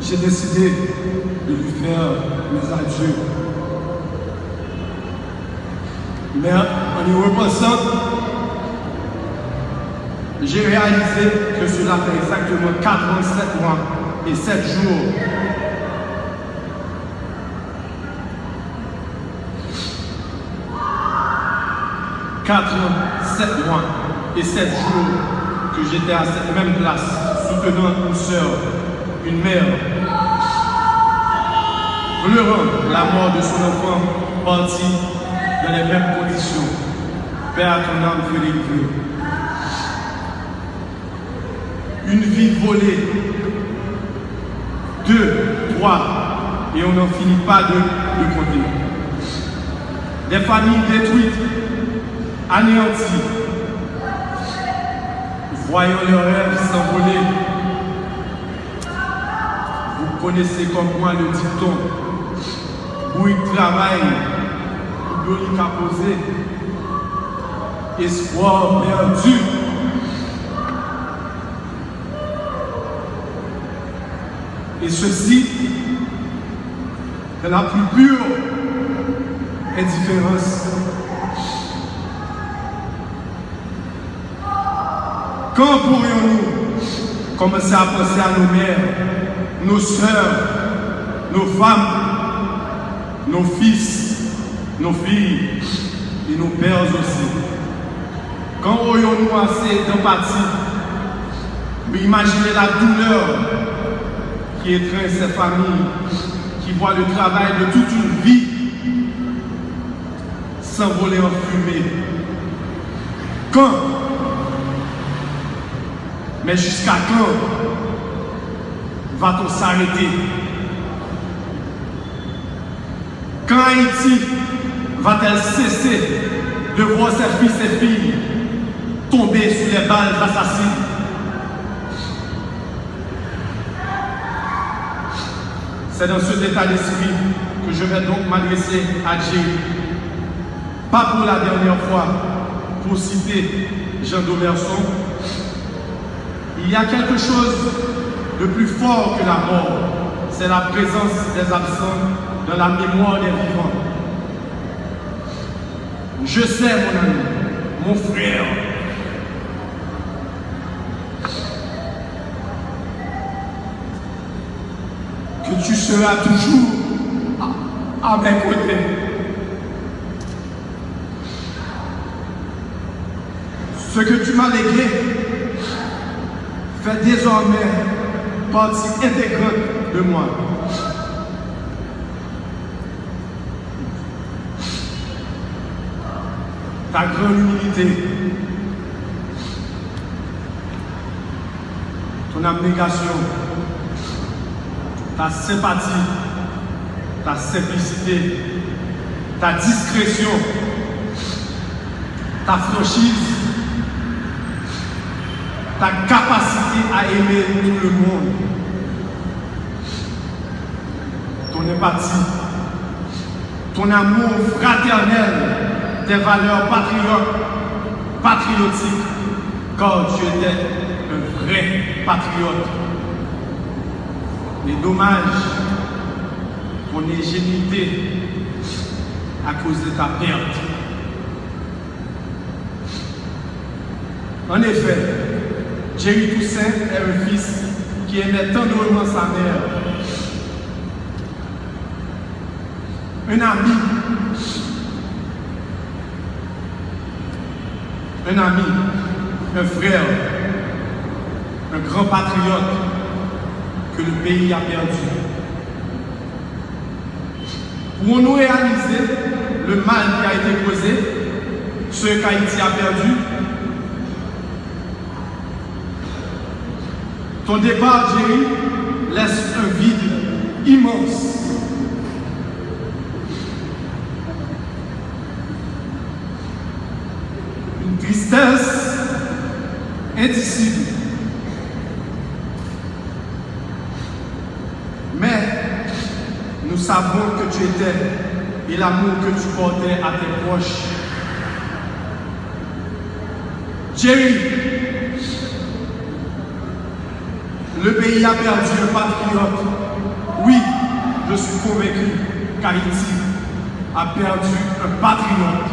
J'ai décidé de lui faire mes adieux. Mais en y repensant, j'ai réalisé que cela fait exactement 47 mois et 7 jours 4 ans, 7 mois et 7 jours que j'étais à cette même place, soutenant une soeur, une mère, pleurant la mort de son enfant parti dans les mêmes conditions. Père, ton âme Félix Une vie volée. Deux, trois, et on n'en finit pas de, de compter. Des familles détruites, anéantis, voyant leurs rêves s'envoler. Vous connaissez comme moi le dicton, où il travaille, où il espoir perdu. Et ceci, de la plus pure indifférence Quand pourrions-nous commencer à penser à nos mères, nos soeurs, nos femmes, nos fils, nos filles et nos pères aussi? Quand aurions-nous assez d'empathie pour imaginer la douleur qui étreint ces familles qui voient le travail de toute une vie s'envoler en fumée? Quand mais jusqu'à quand va-t-on s'arrêter? Quand Haïti va-t-elle cesser de voir ses fils et filles tomber sous les balles assassines C'est dans cet état d'esprit que je vais donc m'adresser à Dieu. Pas pour la dernière fois, pour citer Jean Domerson, il y a quelque chose de plus fort que la mort. C'est la présence des absents dans la mémoire des vivants. Je sais, mon ami, mon frère, que tu seras toujours à, mes côtés. Ce que tu m'as légué, fait désormais partie intégrante de moi. Ta grande humilité, ton abnégation, ta sympathie, ta simplicité, ta discrétion, ta franchise, ta capacité à aimer tout le monde, ton empathie, ton amour fraternel, tes valeurs patriotes, patriotiques, car tu étais un vrai patriote. Les dommages, ton ingénuité à cause de ta perte. En effet, Jerry Toussaint est un fils qui aimait tendrement sa mère. Un ami. Un ami, un frère, un grand patriote que le pays a perdu. Pour nous réaliser le mal qui a été causé, ce qu'Haïti a perdu, Ton départ, Jerry, laisse un vide immense. Une tristesse indicible. Mais nous savons que tu étais et l'amour que tu portais à tes proches. Jerry, le pays a perdu un patriote. Oui, je suis convaincu qu'Haïti a perdu un patriote.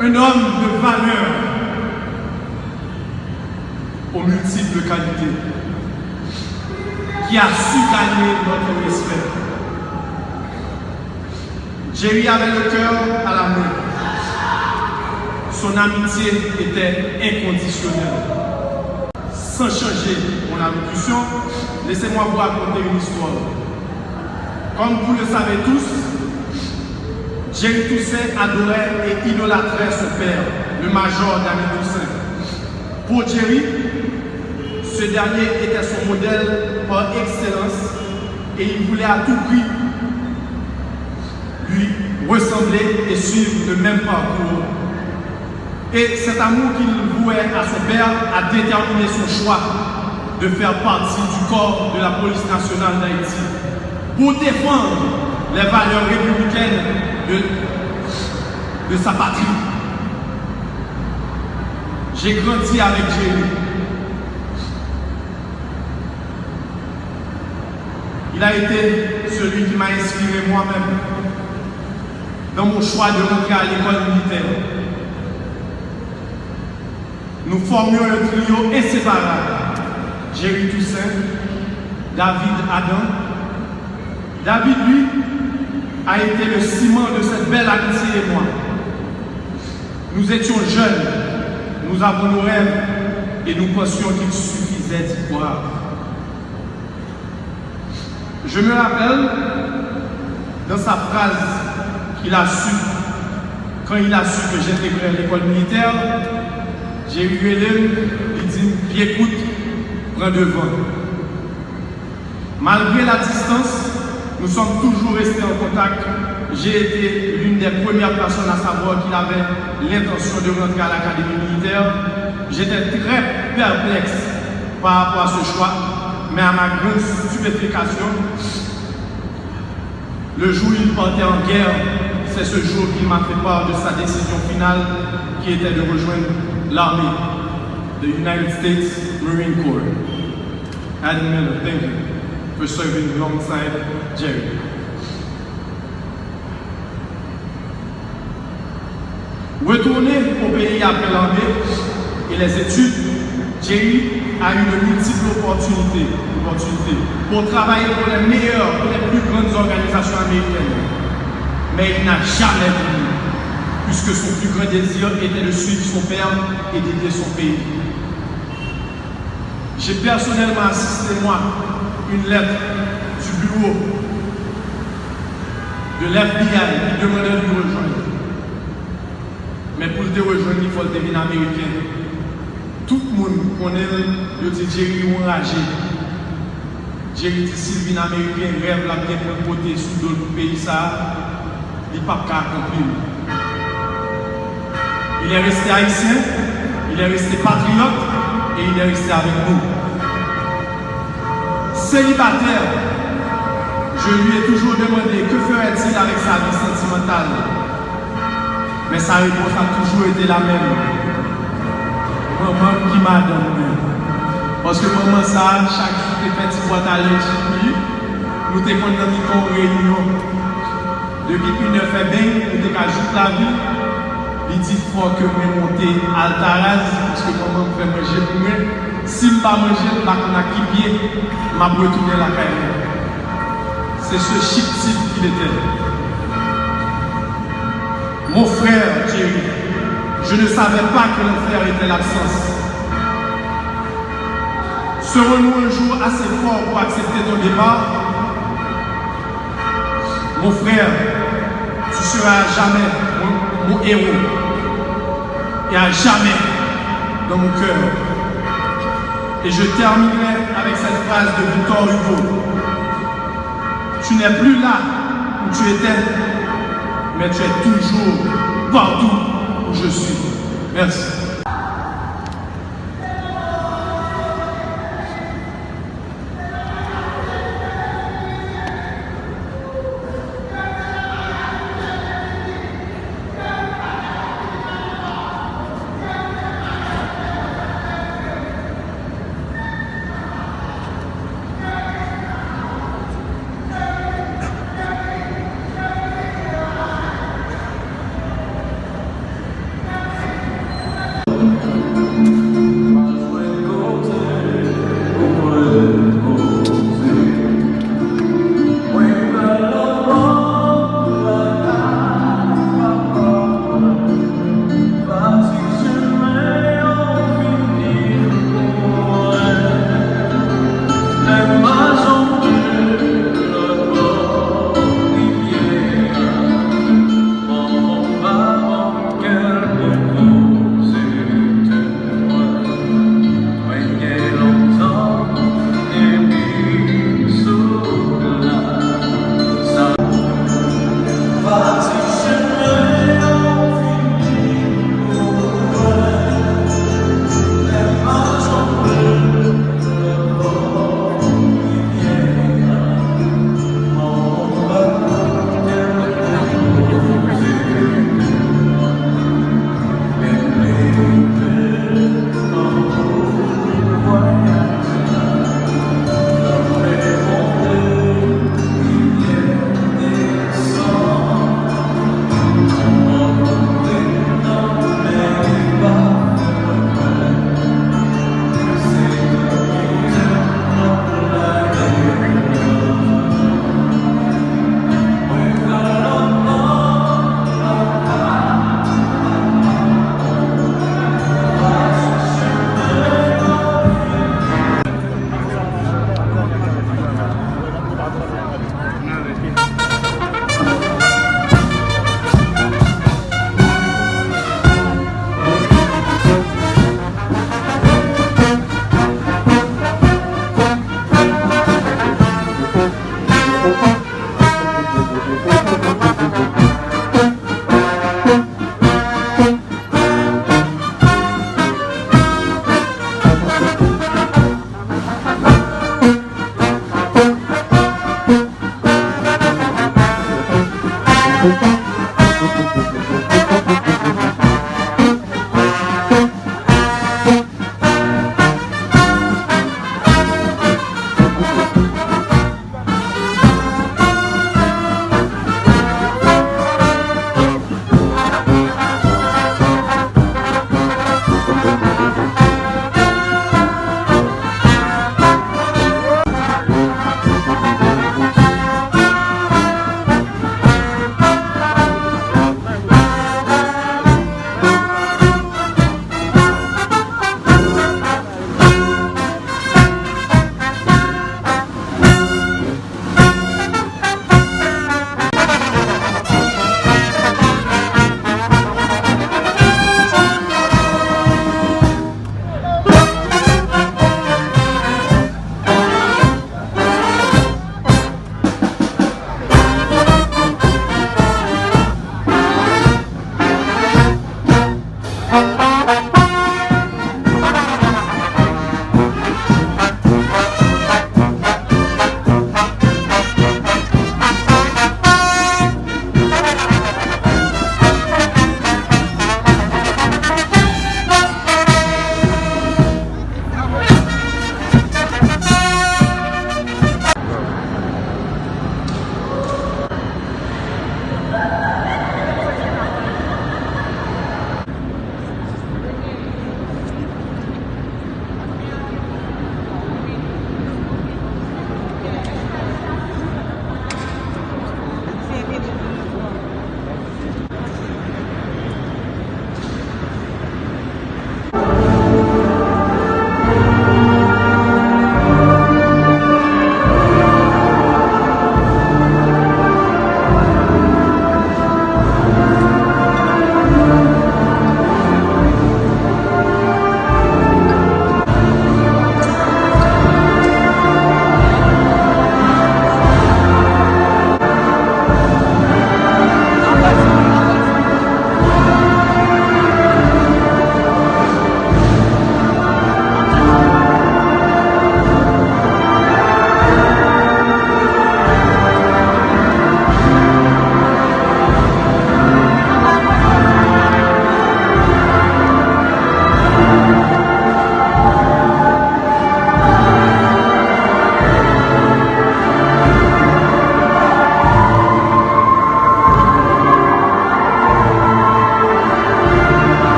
Un homme de valeur aux multiples qualités qui a su gagner notre respect. Jerry avait le cœur à la main. Son amitié était inconditionnelle sans changer mon allocution, laissez-moi vous raconter une histoire. Comme vous le savez tous, Jerry Toussaint adorait et idolâtrait son père, le major David Toussaint. Pour Jerry, ce dernier était son modèle par excellence et il voulait à tout prix lui ressembler et suivre le même parcours et cet amour qu'il vouait à son père a déterminé son choix de faire partie du corps de la police nationale d'Haïti pour défendre les valeurs républicaines de, de sa patrie. J'ai grandi avec Jérémy. Il a été celui qui m'a inspiré moi-même dans mon choix de rentrer à l'école militaire nous formions un trio inséparable. Jerry Toussaint, David Adam. David, lui, a été le ciment de cette belle amitié et moi. Nous étions jeunes, nous avons nos rêves et nous pensions qu'il suffisait d'y croire. Je me rappelle dans sa phrase qu'il a su, quand il a su que j'intégrais l'école militaire, Hélène, il dit, puis écoute, prends devant. Malgré la distance, nous sommes toujours restés en contact. J'ai été l'une des premières personnes à savoir qu'il avait l'intention de rentrer à l'académie militaire. J'étais très perplexe par rapport à ce choix, mais à ma grande stupéfaction, le jour où il partait en guerre, c'est ce jour qu'il m'a fait part de sa décision finale qui était de rejoindre l'armée, the United States Marine Corps. Miller, thank you for serving alongside Jerry. Retourné au pays après l'armée et les études, Jerry a eu de multiples opportunités, opportunités pour travailler pour les meilleures, pour les plus grandes organisations américaines. Mais il n'a jamais voulu puisque son plus grand désir était de suivre son père et d'aider son pays. J'ai personnellement assisté, moi, une lettre du bureau de l'FBI qui demandait de nous rejoindre. Mais pour te rejoindre, il faut devenir américain. Tout le monde connaît, le dit Jerry enragé. Jerry dit Sylvie américain rêve la bien côté sous d'autres pays, ça, il n'est pas accomplir. Il est resté haïtien, il est resté patriote et il est resté avec nous. Célibataire, je lui ai toujours demandé que ferait-il avec sa vie sentimentale? Mais sa réponse a toujours été la même. Maman qui m'a donné. Parce que maman, ça, chaque jour, tu fait une boîte à lui. Nous t'es dans une réunion. Depuis qu'il ne fait bien, nous t'es qu'à la vie. Il dit faut que je monte à Altaraz parce que maman me fait manger pour moi. Si je ne pas manger, je ne pas pied, je vais retourner la carrière. C'est ce chic type qu'il était. Mon frère Thierry, je ne savais pas que frère était l'absence. Serons-nous un jour assez forts pour accepter ton départ Mon frère, tu seras jamais mon héros. Et à jamais dans mon cœur. Et je terminerai avec cette phrase de Victor Hugo. Tu n'es plus là où tu étais, mais tu es toujours partout où je suis. Merci.